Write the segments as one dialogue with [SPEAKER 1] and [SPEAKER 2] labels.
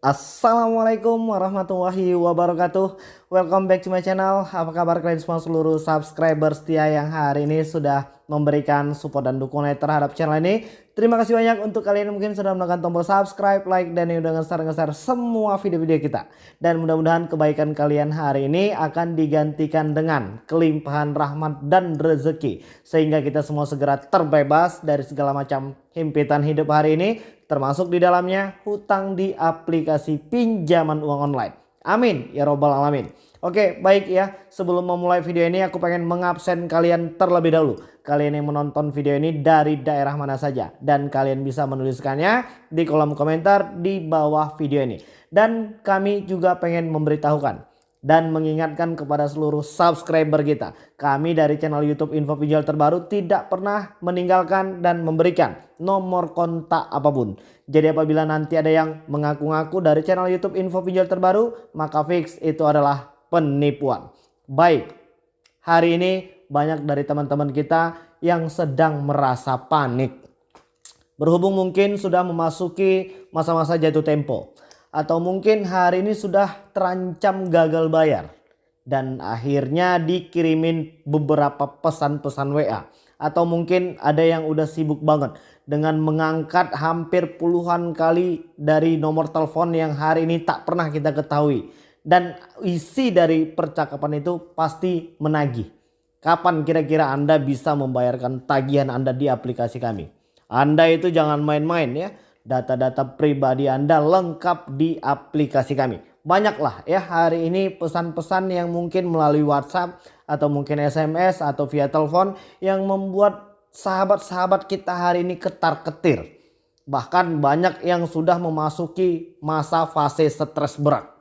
[SPEAKER 1] Assalamualaikum warahmatullahi wabarakatuh. Welcome back to my channel. Apa kabar kalian semua seluruh subscriber setia yang hari ini sudah memberikan support dan dukungan terhadap channel ini Terima kasih banyak untuk kalian yang mungkin sudah menekan tombol subscribe, like, dan yang udah nge-share semua video-video kita Dan mudah-mudahan kebaikan kalian hari ini akan digantikan dengan kelimpahan rahmat dan rezeki Sehingga kita semua segera terbebas dari segala macam himpitan hidup hari ini termasuk di dalamnya hutang di aplikasi pinjaman uang online. Amin ya robbal alamin. Oke baik ya sebelum memulai video ini aku pengen mengabsen kalian terlebih dahulu. Kalian yang menonton video ini dari daerah mana saja. Dan kalian bisa menuliskannya di kolom komentar di bawah video ini. Dan kami juga pengen memberitahukan dan mengingatkan kepada seluruh subscriber kita. Kami dari channel YouTube Info Pinjol terbaru tidak pernah meninggalkan dan memberikan nomor kontak apa pun. Jadi apabila nanti ada yang mengaku-ngaku dari channel YouTube Info Pinjol terbaru, maka fix itu adalah penipuan. Baik, hari ini banyak dari teman-teman kita yang sedang merasa panik. Berhubung mungkin sudah memasuki masa-masa jatuh tempo atau mungkin hari ini sudah terancam gagal bayar dan akhirnya dikirimin beberapa pesan-pesan WA atau mungkin ada yang udah sibuk banget dengan mengangkat hampir puluhan kali dari nomor telepon yang hari ini tak pernah kita ketahui dan isi dari percakapan itu pasti menagih. Kapan kira-kira Anda bisa membayarkan tagihan Anda di aplikasi kami? Anda itu jangan main-main ya data-data pribadi Anda lengkap di aplikasi kami. Banyaklah ya hari ini pesan-pesan yang mungkin melalui WhatsApp atau mungkin SMS atau via telepon yang membuat sahabat-sahabat kita hari ini ketar-ketir. Bahkan banyak yang sudah memasuki masa fase stres berat.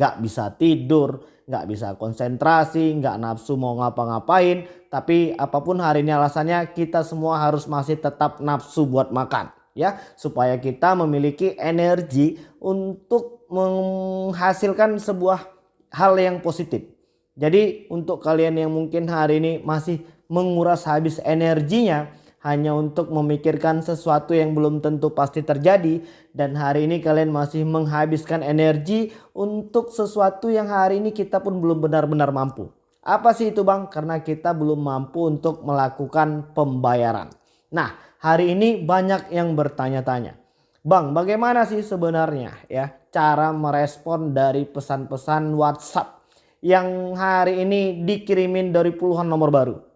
[SPEAKER 1] Gak bisa tidur, gak bisa konsentrasi, gak nafsu mau ngapa-ngapain. Tapi apa pun hari ini alasannya kita semua harus masih tetap nafsu buat makan ya supaya kita memiliki energi untuk menghasilkan sebuah hal yang positif. Jadi untuk kalian yang mungkin hari ini masih menguras habis energinya hanya untuk memikirkan sesuatu yang belum tentu pasti terjadi dan hari ini kalian masih menghabiskan energi untuk sesuatu yang hari ini kita pun belum benar-benar mampu. Apa sih itu Bang? Karena kita belum mampu untuk melakukan pembayaran. Nah, hari ini banyak yang bertanya-tanya. Bang, bagaimana sih sebenarnya ya cara merespon dari pesan-pesan WhatsApp yang hari ini dikirimin dari puluhan nomor baru?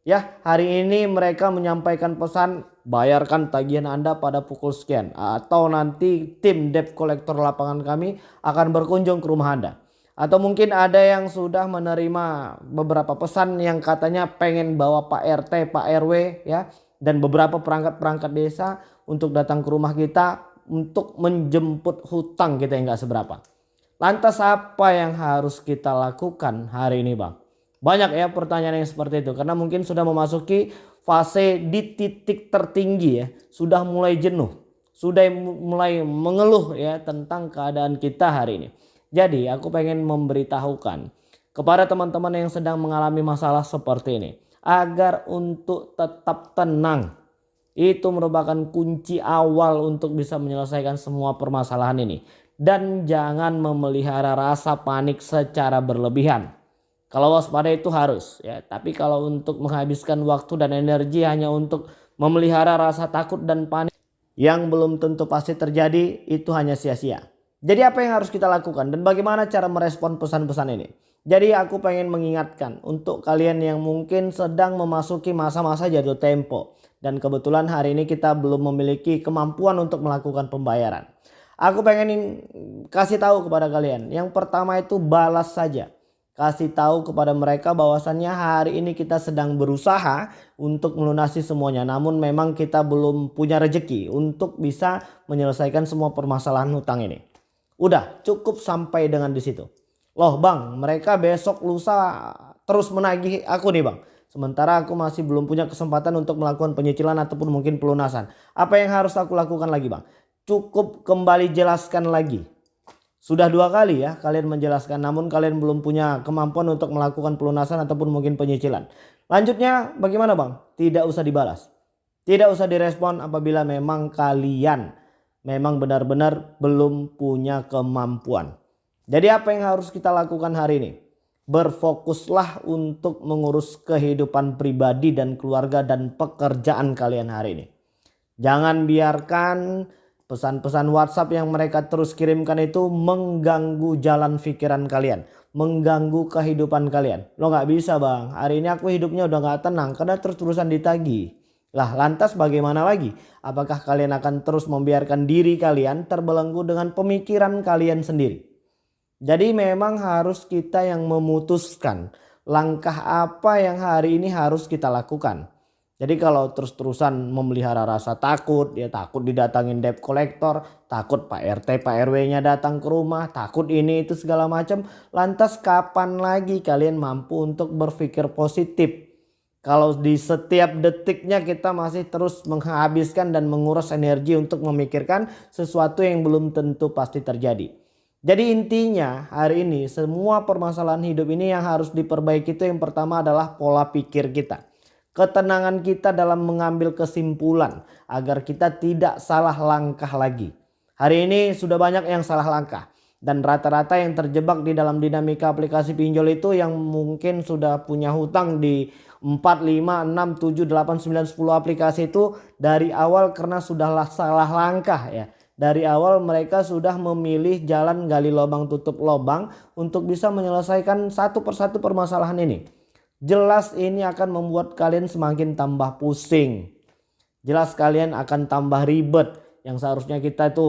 [SPEAKER 1] Ya, hari ini mereka menyampaikan pesan bayarkan tagihan Anda pada pukul sekian atau nanti tim debt collector lapangan kami akan berkunjung ke rumah Anda. Atau mungkin ada yang sudah menerima beberapa pesan yang katanya pengen bawa Pak RT, Pak RW ya dan beberapa perangkat-perangkat desa untuk datang ke rumah kita untuk menjemput hutang kita yang gak seberapa. Lantas apa yang harus kita lakukan hari ini bang? Banyak ya pertanyaan yang seperti itu karena mungkin sudah memasuki fase di titik tertinggi ya. Sudah mulai jenuh, sudah mulai mengeluh ya tentang keadaan kita hari ini. Jadi aku pengen memberitahukan kepada teman-teman yang sedang mengalami masalah seperti ini agar untuk tetap tenang. Itu merupakan kunci awal untuk bisa menyelesaikan semua permasalahan ini. Dan jangan memelihara rasa panik secara berlebihan. Kalau waspada itu harus ya, tapi kalau untuk menghabiskan waktu dan energi hanya untuk memelihara rasa takut dan panik yang belum tentu pasti terjadi itu hanya sia-sia. Jadi apa yang harus kita lakukan dan bagaimana cara merespon pesan-pesan ini? Jadi aku pengen mengingatkan untuk kalian yang mungkin sedang memasuki masa-masa jatuh tempo. Dan kebetulan hari ini kita belum memiliki kemampuan untuk melakukan pembayaran. Aku pengen kasih tahu kepada kalian. Yang pertama itu balas saja. Kasih tahu kepada mereka bahwasannya hari ini kita sedang berusaha untuk melunasi semuanya. Namun memang kita belum punya rejeki untuk bisa menyelesaikan semua permasalahan hutang ini. Udah cukup sampai dengan di situ. Loh bang mereka besok lusa terus menagih aku nih bang. Sementara aku masih belum punya kesempatan untuk melakukan penyicilan ataupun mungkin pelunasan. Apa yang harus aku lakukan lagi bang? Cukup kembali jelaskan lagi. Sudah dua kali ya kalian menjelaskan namun kalian belum punya kemampuan untuk melakukan pelunasan ataupun mungkin penyicilan. Lanjutnya bagaimana bang? Tidak usah dibalas. Tidak usah direspon apabila memang kalian memang benar-benar belum punya kemampuan. Jadi apa yang harus kita lakukan hari ini? Berfokuslah untuk mengurus kehidupan pribadi dan keluarga dan pekerjaan kalian hari ini. Jangan biarkan pesan-pesan WhatsApp yang mereka terus kirimkan itu mengganggu jalan pikiran kalian. Mengganggu kehidupan kalian. Lo gak bisa bang, hari ini aku hidupnya udah gak tenang karena terus-terusan ditagi. Lah lantas bagaimana lagi? Apakah kalian akan terus membiarkan diri kalian terbelenggu dengan pemikiran kalian sendiri? Jadi memang harus kita yang memutuskan langkah apa yang hari ini harus kita lakukan. Jadi kalau terus-terusan memelihara rasa takut, ya takut didatangin debt collector, takut Pak RT, Pak RW-nya datang ke rumah, takut ini itu segala macam. Lantas kapan lagi kalian mampu untuk berpikir positif? Kalau di setiap detiknya kita masih terus menghabiskan dan menguras energi untuk memikirkan sesuatu yang belum tentu pasti terjadi. Jadi intinya hari ini semua permasalahan hidup ini yang harus diperbaiki itu yang pertama adalah pola pikir kita. Ketenangan kita dalam mengambil kesimpulan agar kita tidak salah langkah lagi. Hari ini sudah banyak yang salah langkah. Dan rata-rata yang terjebak di dalam dinamika aplikasi pinjol itu yang mungkin sudah punya hutang di 4, 5, 6, 7, 8, 9, 10 aplikasi itu dari awal karena sudah salah langkah ya dari awal mereka sudah memilih jalan gali lubang tutup lubang untuk bisa menyelesaikan satu persatu permasalahan ini. Jelas ini akan membuat kalian semakin tambah pusing. Jelas kalian akan tambah ribet yang seharusnya kita itu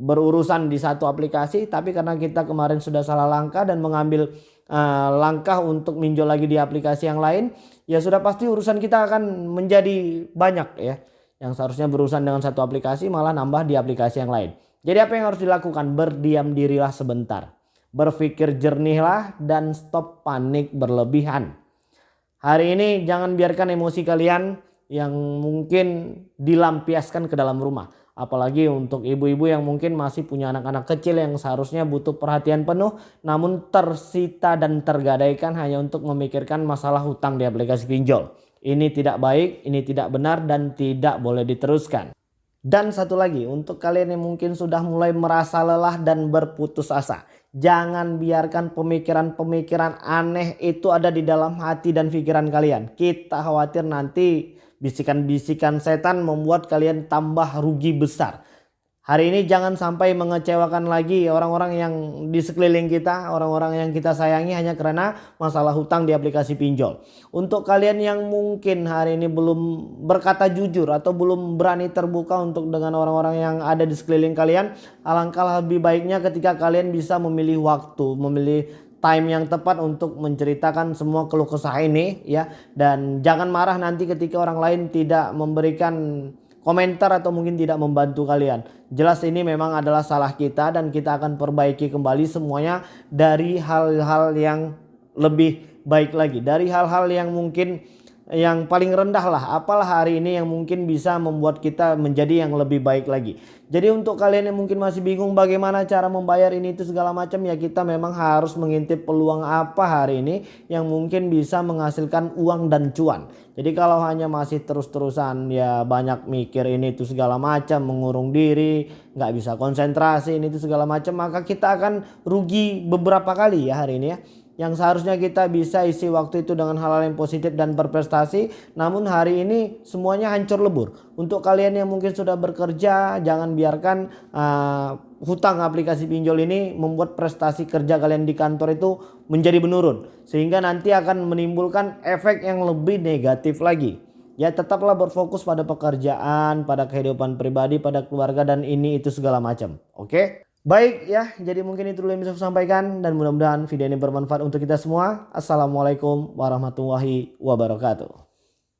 [SPEAKER 1] berurusan di satu aplikasi tapi karena kita kemarin sudah salah langkah dan mengambil uh, langkah untuk minjol lagi di aplikasi yang lain ya sudah pasti urusan kita akan menjadi banyak ya yang seharusnya berurusan dengan satu aplikasi malah nambah di aplikasi yang lain. Jadi apa yang harus dilakukan? Berdiam dirilah sebentar. Berpikir jernihlah dan stop panik berlebihan. Hari ini jangan biarkan emosi kalian yang mungkin dilampiaskan ke dalam rumah. Apalagi untuk ibu-ibu yang mungkin masih punya anak-anak kecil yang seharusnya butuh perhatian penuh. Namun tersita dan tergadaikan hanya untuk memikirkan masalah hutang di aplikasi pinjol. Ini tidak baik, ini tidak benar dan tidak boleh diteruskan. Dan satu lagi untuk kalian yang mungkin sudah mulai merasa lelah dan berputus asa. Jangan biarkan pemikiran-pemikiran aneh itu ada di dalam hati dan pikiran kalian. Kita khawatir nanti bisikan-bisikan setan membuat kalian tambah rugi besar. Hari ini jangan sampai mengecewakan lagi orang-orang yang di sekeliling kita, orang-orang yang kita sayangi hanya karena masalah hutang di aplikasi pinjol. Untuk kalian yang mungkin hari ini belum berkata jujur atau belum berani terbuka untuk dengan orang-orang yang ada di sekeliling kalian, alangkah lebih baiknya ketika kalian bisa memilih waktu, memilih time yang tepat untuk menceritakan semua keluh kesah ini ya dan jangan marah nanti ketika orang lain tidak memberikan komentar atau mungkin tidak membantu kalian. Jelas ini memang adalah salah kita dan kita akan perbaiki kembali semuanya dari hal-hal yang lebih baik lagi. Dari hal-hal yang mungkin yang paling rendah lah apalah hari ini yang mungkin bisa membuat kita menjadi yang lebih baik lagi. Jadi untuk kalian yang mungkin masih bingung bagaimana cara membayar ini itu segala macam ya kita memang harus mengintip peluang apa hari ini yang mungkin bisa menghasilkan uang dan cuan. Jadi kalau hanya masih terus-terusan ya banyak mikir ini itu segala macam mengurung diri nggak bisa konsentrasi ini itu segala macam maka kita akan rugi beberapa kali ya hari ini ya yang seharusnya kita bisa isi waktu itu dengan hal-hal yang positif dan berprestasi namun hari ini semuanya hancur lebur. Untuk kalian yang mungkin sudah bekerja jangan biarkan uh, hutang aplikasi pinjol ini membuat prestasi kerja kalian di kantor itu menjadi menurun sehingga nanti akan menimbulkan efek yang lebih negatif lagi. Ya tetaplah berfokus pada pekerjaan pada kehidupan pribadi pada keluarga dan ini itu segala macam. Oke? okay? Baik ya, jadi mungkin itu dulu yang bisa saya sampaikan dan mudah-mudahan video ini bermanfaat untuk kita semua. Assalamualaikum warahmatullahi wabarakatuh.